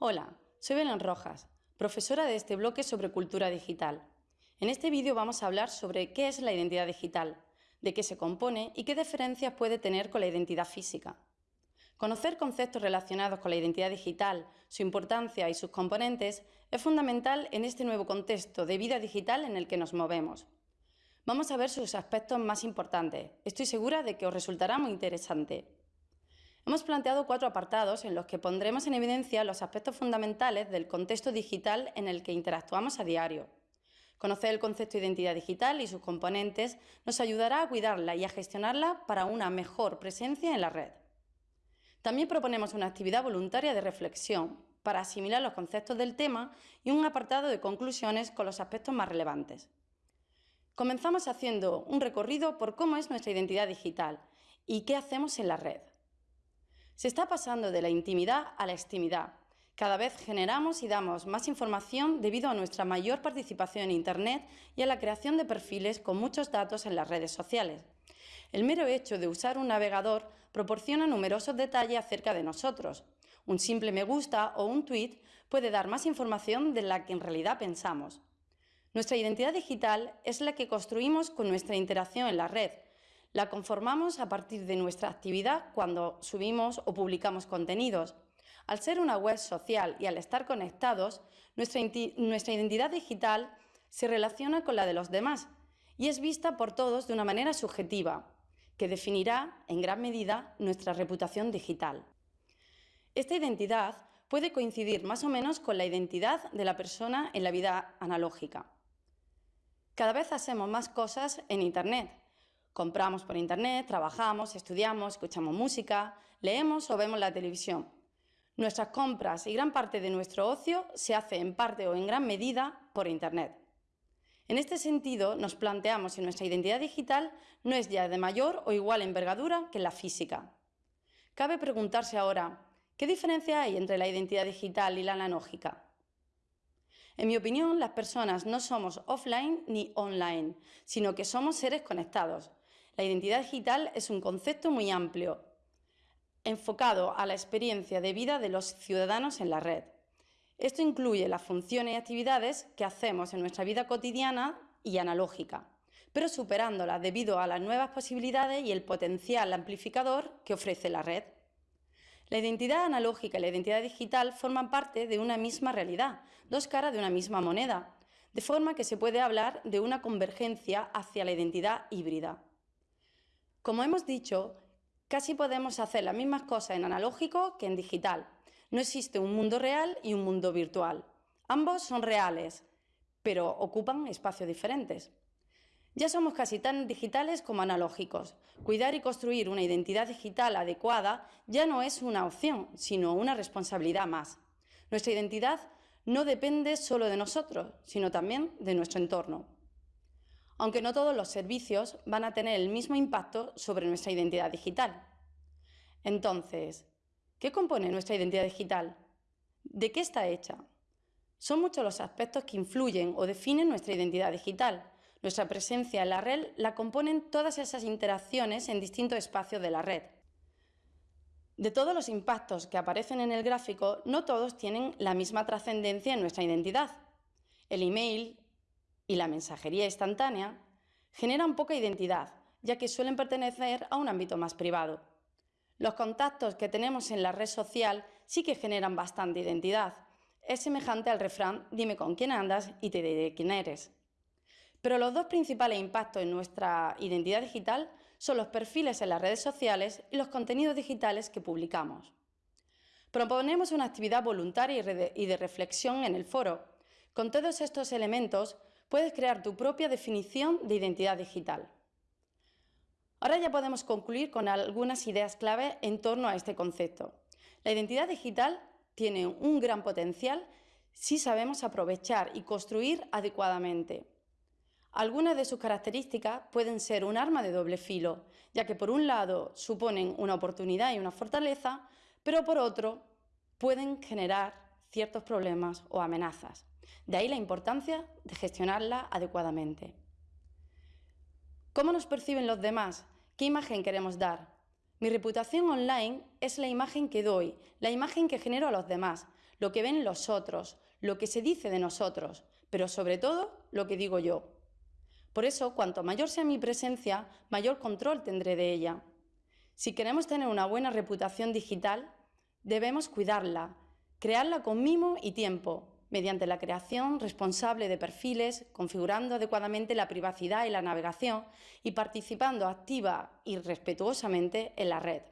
Hola, soy Belén Rojas, profesora de este bloque sobre cultura digital. En este vídeo vamos a hablar sobre qué es la identidad digital, de qué se compone y qué diferencias puede tener con la identidad física. Conocer conceptos relacionados con la identidad digital, su importancia y sus componentes es fundamental en este nuevo contexto de vida digital en el que nos movemos. Vamos a ver sus aspectos más importantes. Estoy segura de que os resultará muy interesante. Hemos planteado cuatro apartados en los que pondremos en evidencia los aspectos fundamentales del contexto digital en el que interactuamos a diario. Conocer el concepto de identidad digital y sus componentes nos ayudará a cuidarla y a gestionarla para una mejor presencia en la red. También proponemos una actividad voluntaria de reflexión para asimilar los conceptos del tema y un apartado de conclusiones con los aspectos más relevantes. Comenzamos haciendo un recorrido por cómo es nuestra identidad digital y qué hacemos en la red. Se está pasando de la intimidad a la extimidad. Cada vez generamos y damos más información debido a nuestra mayor participación en Internet y a la creación de perfiles con muchos datos en las redes sociales. El mero hecho de usar un navegador proporciona numerosos detalles acerca de nosotros. Un simple me gusta o un tweet puede dar más información de la que en realidad pensamos. Nuestra identidad digital es la que construimos con nuestra interacción en la red, la conformamos a partir de nuestra actividad cuando subimos o publicamos contenidos. Al ser una web social y al estar conectados, nuestra, identidad digital se relaciona con la de los demás y es vista por todos de una manera subjetiva, que definirá en gran medida nuestra reputación digital. Esta identidad puede coincidir más o menos con la identidad de la persona en la vida analógica. Cada vez hacemos más cosas en Internet, Compramos por internet, trabajamos, estudiamos, escuchamos música, leemos o vemos la televisión. Nuestras compras y gran parte de nuestro ocio se hace en parte o en gran medida por internet. En este sentido, nos planteamos si nuestra identidad digital no es ya de mayor o igual envergadura que la física. Cabe preguntarse ahora, ¿qué diferencia hay entre la identidad digital y la analógica? En mi opinión, las personas no somos offline ni online, sino que somos seres conectados, la identidad digital es un concepto muy amplio, enfocado a la experiencia de vida de los ciudadanos en la red. Esto incluye las funciones y actividades que hacemos en nuestra vida cotidiana y analógica, pero superándolas debido a las nuevas posibilidades y el potencial amplificador que ofrece la red. La identidad analógica y la identidad digital forman parte de una misma realidad, dos caras de una misma moneda, de forma que se puede hablar de una convergencia hacia la identidad híbrida. Como hemos dicho, casi podemos hacer las mismas cosas en analógico que en digital. No existe un mundo real y un mundo virtual. Ambos son reales, pero ocupan espacios diferentes. Ya somos casi tan digitales como analógicos. Cuidar y construir una identidad digital adecuada ya no es una opción, sino una responsabilidad más. Nuestra identidad no depende solo de nosotros, sino también de nuestro entorno aunque no todos los servicios van a tener el mismo impacto sobre nuestra identidad digital. Entonces, ¿qué compone nuestra identidad digital? ¿De qué está hecha? Son muchos los aspectos que influyen o definen nuestra identidad digital. Nuestra presencia en la red la componen todas esas interacciones en distintos espacios de la red. De todos los impactos que aparecen en el gráfico, no todos tienen la misma trascendencia en nuestra identidad. El email, y la mensajería instantánea generan poca identidad, ya que suelen pertenecer a un ámbito más privado. Los contactos que tenemos en la red social sí que generan bastante identidad. Es semejante al refrán dime con quién andas y te diré quién eres. Pero los dos principales impactos en nuestra identidad digital son los perfiles en las redes sociales y los contenidos digitales que publicamos. Proponemos una actividad voluntaria y de reflexión en el foro. Con todos estos elementos puedes crear tu propia definición de identidad digital. Ahora ya podemos concluir con algunas ideas clave en torno a este concepto. La identidad digital tiene un gran potencial si sabemos aprovechar y construir adecuadamente. Algunas de sus características pueden ser un arma de doble filo, ya que por un lado suponen una oportunidad y una fortaleza, pero por otro pueden generar ciertos problemas o amenazas. De ahí la importancia de gestionarla adecuadamente. ¿Cómo nos perciben los demás? ¿Qué imagen queremos dar? Mi reputación online es la imagen que doy, la imagen que genero a los demás. lo que ven los otros, lo que se dice de nosotros, pero sobre todo lo que digo yo. Por eso, cuanto mayor sea mi presencia, mayor control tendré de ella. Si queremos tener una buena reputación digital, debemos cuidarla, crearla con mimo y tiempo, mediante la creación responsable de perfiles, configurando adecuadamente la privacidad y la navegación y participando activa y respetuosamente en la red.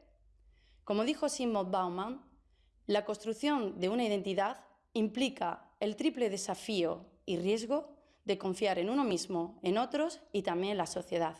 Como dijo Simon Bauman, la construcción de una identidad implica el triple desafío y riesgo de confiar en uno mismo, en otros y también en la sociedad.